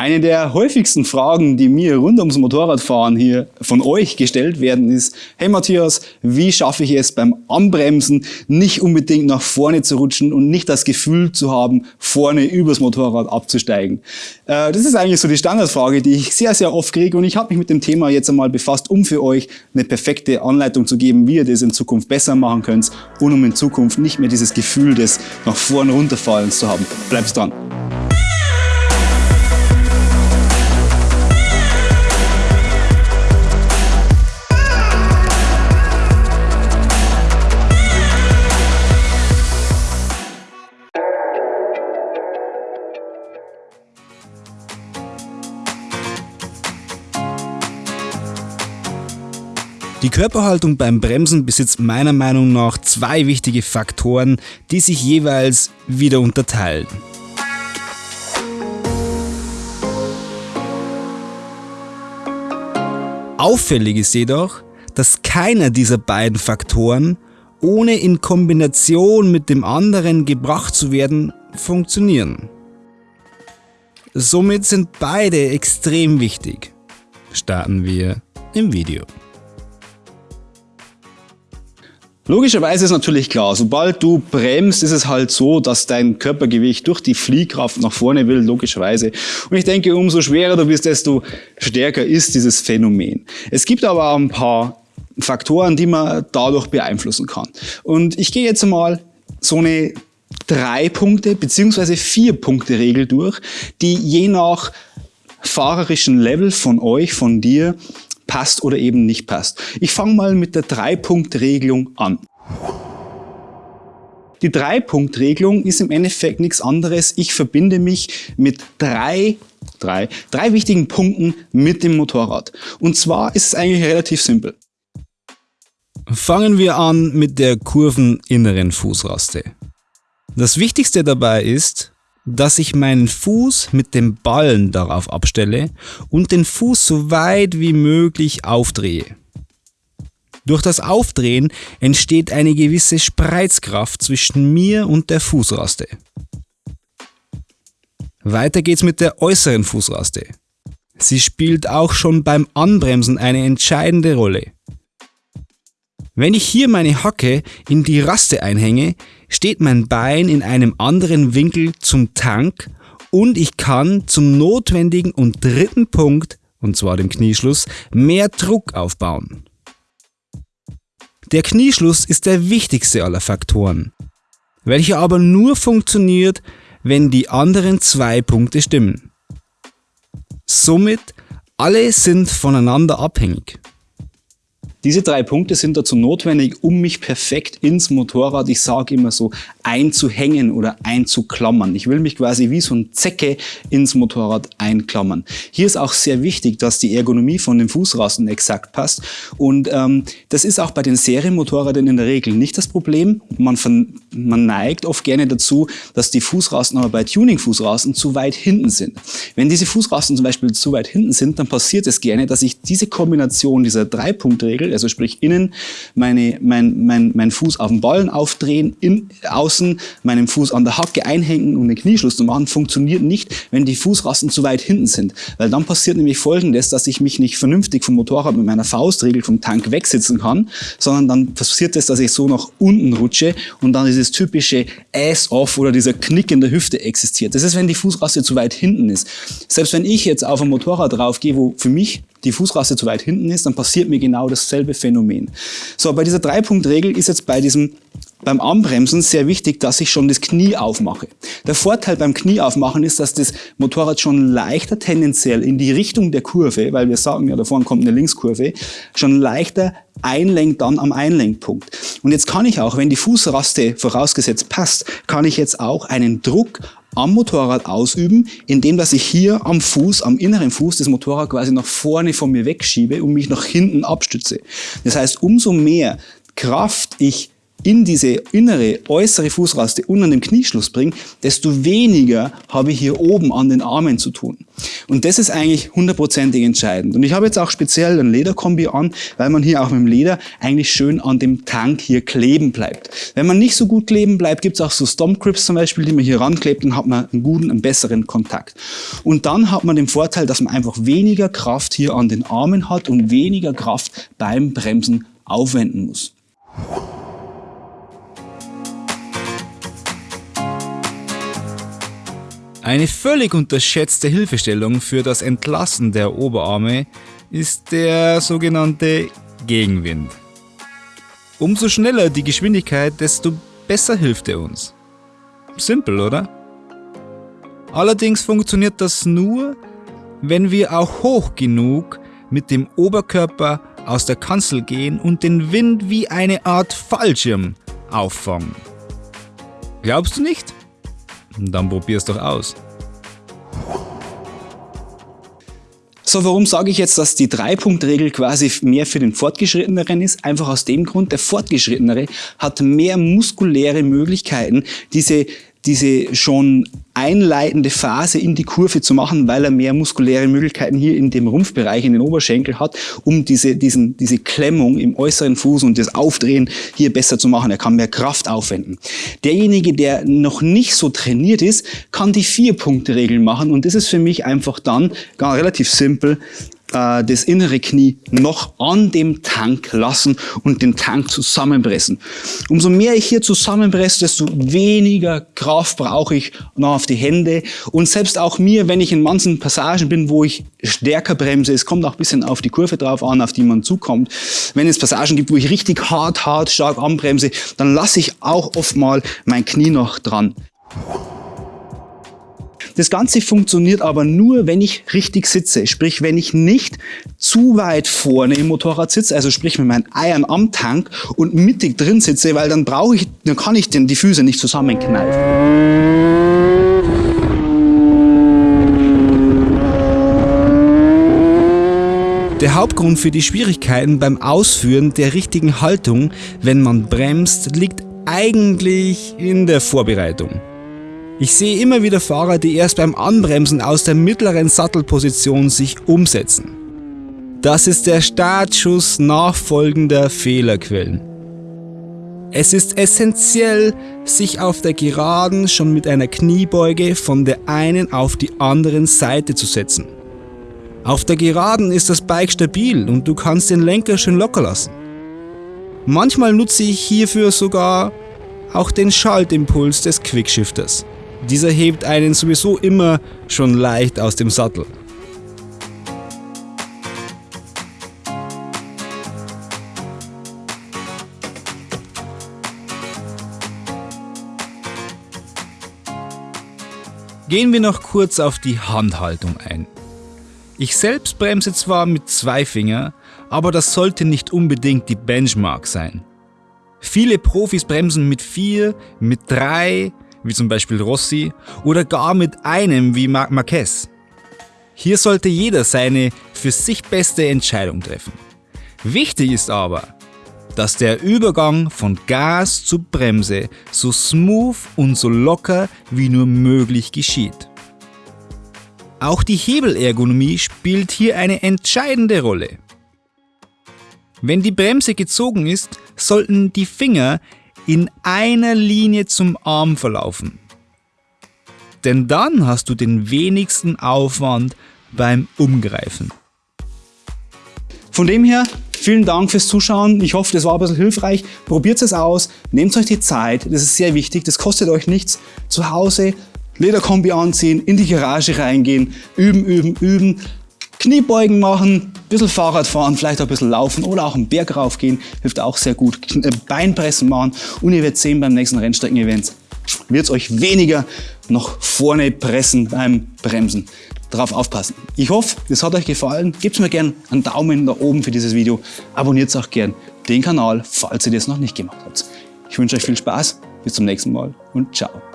Eine der häufigsten Fragen, die mir rund ums Motorradfahren hier von euch gestellt werden, ist, hey Matthias, wie schaffe ich es beim Anbremsen nicht unbedingt nach vorne zu rutschen und nicht das Gefühl zu haben, vorne übers Motorrad abzusteigen? Äh, das ist eigentlich so die Standardfrage, die ich sehr, sehr oft kriege und ich habe mich mit dem Thema jetzt einmal befasst, um für euch eine perfekte Anleitung zu geben, wie ihr das in Zukunft besser machen könnt und um in Zukunft nicht mehr dieses Gefühl des nach vorne runterfallens zu haben. Bleibt dran! Körperhaltung beim Bremsen besitzt meiner Meinung nach zwei wichtige Faktoren, die sich jeweils wieder unterteilen. Auffällig ist jedoch, dass keiner dieser beiden Faktoren, ohne in Kombination mit dem anderen gebracht zu werden, funktionieren. Somit sind beide extrem wichtig. Starten wir im Video. Logischerweise ist natürlich klar, sobald du bremst, ist es halt so, dass dein Körpergewicht durch die Fliehkraft nach vorne will, logischerweise. Und ich denke, umso schwerer du bist, desto stärker ist dieses Phänomen. Es gibt aber auch ein paar Faktoren, die man dadurch beeinflussen kann. Und ich gehe jetzt mal so eine drei Punkte beziehungsweise vier Punkte Regel durch, die je nach fahrerischen Level von euch, von dir, passt oder eben nicht passt. Ich fange mal mit der Drei-Punkt-Regelung an. Die Drei-Punkt-Regelung ist im Endeffekt nichts anderes. Ich verbinde mich mit drei, drei, drei wichtigen Punkten mit dem Motorrad. Und zwar ist es eigentlich relativ simpel. Fangen wir an mit der kurveninneren Fußraste. Das Wichtigste dabei ist, dass ich meinen Fuß mit dem Ballen darauf abstelle und den Fuß so weit wie möglich aufdrehe. Durch das Aufdrehen entsteht eine gewisse Spreizkraft zwischen mir und der Fußraste. Weiter geht's mit der äußeren Fußraste. Sie spielt auch schon beim Anbremsen eine entscheidende Rolle. Wenn ich hier meine Hacke in die Raste einhänge, steht mein Bein in einem anderen Winkel zum Tank und ich kann zum notwendigen und dritten Punkt, und zwar dem Knieschluss, mehr Druck aufbauen. Der Knieschluss ist der wichtigste aller Faktoren, welcher aber nur funktioniert, wenn die anderen zwei Punkte stimmen. Somit, alle sind voneinander abhängig. Diese drei Punkte sind dazu notwendig, um mich perfekt ins Motorrad, ich sage immer so, einzuhängen oder einzuklammern. Ich will mich quasi wie so ein Zecke ins Motorrad einklammern. Hier ist auch sehr wichtig, dass die Ergonomie von den Fußrasten exakt passt. Und ähm, das ist auch bei den Serienmotorrädern in der Regel nicht das Problem. Man, man neigt oft gerne dazu, dass die Fußrasten aber bei Tuning-Fußrasten zu weit hinten sind. Wenn diese Fußrasten zum Beispiel zu weit hinten sind, dann passiert es gerne, dass ich diese Kombination dieser Drei-Punkt-Regel Winkel, also sprich innen meine, mein, mein, mein Fuß auf den Ballen aufdrehen, in, außen meinen Fuß an der Hacke einhängen und den Knieschluss zu machen, funktioniert nicht, wenn die Fußrasten zu weit hinten sind. Weil dann passiert nämlich folgendes, dass ich mich nicht vernünftig vom Motorrad mit meiner Faustregel vom Tank wegsitzen kann, sondern dann passiert es, dass ich so nach unten rutsche und dann dieses typische Ass-Off oder dieser Knick in der Hüfte existiert. Das ist, wenn die Fußraste zu weit hinten ist. Selbst wenn ich jetzt auf ein Motorrad draufgehe, wo für mich die Fußraste zu weit hinten ist, dann passiert mir genau dasselbe Phänomen. So, bei dieser Drei-Punkt-Regel ist jetzt bei diesem beim Anbremsen sehr wichtig, dass ich schon das Knie aufmache. Der Vorteil beim Knie aufmachen ist, dass das Motorrad schon leichter tendenziell in die Richtung der Kurve, weil wir sagen ja, da vorne kommt eine Linkskurve, schon leichter einlenkt dann am Einlenkpunkt. Und jetzt kann ich auch, wenn die Fußraste vorausgesetzt passt, kann ich jetzt auch einen Druck am Motorrad ausüben, indem dass ich hier am Fuß, am inneren Fuß des Motorrad quasi nach vorne von mir wegschiebe und mich nach hinten abstütze. Das heißt, umso mehr Kraft ich in diese innere, äußere Fußraste unter dem Knieschluss bringe, desto weniger habe ich hier oben an den Armen zu tun. Und das ist eigentlich hundertprozentig entscheidend. Und ich habe jetzt auch speziell ein Lederkombi an, weil man hier auch mit dem Leder eigentlich schön an dem Tank hier kleben bleibt. Wenn man nicht so gut kleben bleibt, gibt es auch so Stomp Grips zum Beispiel, die man hier ranklebt, dann hat man einen guten, einen besseren Kontakt. Und dann hat man den Vorteil, dass man einfach weniger Kraft hier an den Armen hat und weniger Kraft beim Bremsen aufwenden muss. Eine völlig unterschätzte Hilfestellung für das Entlassen der Oberarme ist der sogenannte Gegenwind. Umso schneller die Geschwindigkeit, desto besser hilft er uns. Simpel, oder? Allerdings funktioniert das nur, wenn wir auch hoch genug mit dem Oberkörper aus der Kanzel gehen und den Wind wie eine Art Fallschirm auffangen. Glaubst du nicht? Dann probier's doch aus. So, warum sage ich jetzt, dass die Drei-Punkt-Regel quasi mehr für den Fortgeschritteneren ist? Einfach aus dem Grund, der Fortgeschrittenere hat mehr muskuläre Möglichkeiten, diese diese schon einleitende Phase in die Kurve zu machen, weil er mehr muskuläre Möglichkeiten hier in dem Rumpfbereich, in den Oberschenkel hat, um diese, diesen, diese Klemmung im äußeren Fuß und das Aufdrehen hier besser zu machen. Er kann mehr Kraft aufwenden. Derjenige, der noch nicht so trainiert ist, kann die Vier-Punkte-Regel machen und das ist für mich einfach dann gar relativ simpel äh, das innere Knie noch an dem Tank lassen und den Tank zusammenpressen. Umso mehr ich hier zusammenpresse, desto weniger Kraft brauche ich noch auf die Hände. Und selbst auch mir, wenn ich in manchen Passagen bin, wo ich stärker bremse, es kommt auch ein bisschen auf die Kurve drauf an, auf die man zukommt. Wenn es Passagen gibt, wo ich richtig hart, hart, stark anbremse, dann lasse ich auch oft mal mein Knie noch dran. Das Ganze funktioniert aber nur, wenn ich richtig sitze. Sprich, wenn ich nicht zu weit vorne im Motorrad sitze, also sprich mit meinen Eiern am Tank und mittig drin sitze, weil dann brauche ich, dann kann ich die Füße nicht zusammenkneifen. Der Hauptgrund für die Schwierigkeiten beim Ausführen der richtigen Haltung, wenn man bremst, liegt eigentlich in der Vorbereitung. Ich sehe immer wieder Fahrer, die erst beim Anbremsen aus der mittleren Sattelposition sich umsetzen. Das ist der Startschuss nachfolgender Fehlerquellen. Es ist essentiell, sich auf der Geraden schon mit einer Kniebeuge von der einen auf die anderen Seite zu setzen. Auf der Geraden ist das Bike stabil und du kannst den Lenker schön locker lassen. Manchmal nutze ich hierfür sogar auch den Schaltimpuls des Quickshifters. Dieser hebt einen sowieso immer schon leicht aus dem Sattel. Gehen wir noch kurz auf die Handhaltung ein. Ich selbst bremse zwar mit zwei Finger, aber das sollte nicht unbedingt die Benchmark sein. Viele Profis bremsen mit vier, mit drei, wie zum Beispiel Rossi, oder gar mit einem wie Marc Marquez. Hier sollte jeder seine für sich beste Entscheidung treffen. Wichtig ist aber, dass der Übergang von Gas zu Bremse so smooth und so locker wie nur möglich geschieht. Auch die Hebelergonomie spielt hier eine entscheidende Rolle. Wenn die Bremse gezogen ist, sollten die Finger in einer Linie zum Arm verlaufen. Denn dann hast du den wenigsten Aufwand beim Umgreifen. Von dem her, vielen Dank fürs Zuschauen. Ich hoffe, das war ein bisschen hilfreich. Probiert es aus, nehmt euch die Zeit, das ist sehr wichtig, das kostet euch nichts. Zu Hause Lederkombi anziehen, in die Garage reingehen, üben, üben, üben. Kniebeugen machen, ein bisschen Fahrrad fahren, vielleicht auch ein bisschen laufen oder auch einen Berg raufgehen, hilft auch sehr gut. Äh, Beinpressen machen und ihr werdet sehen beim nächsten Rennstrecken-Event wird es euch weniger noch vorne pressen beim Bremsen. Darauf aufpassen. Ich hoffe, es hat euch gefallen. Gebt mir gerne einen Daumen nach oben für dieses Video. Abonniert auch gerne den Kanal, falls ihr das noch nicht gemacht habt. Ich wünsche euch viel Spaß, bis zum nächsten Mal und ciao.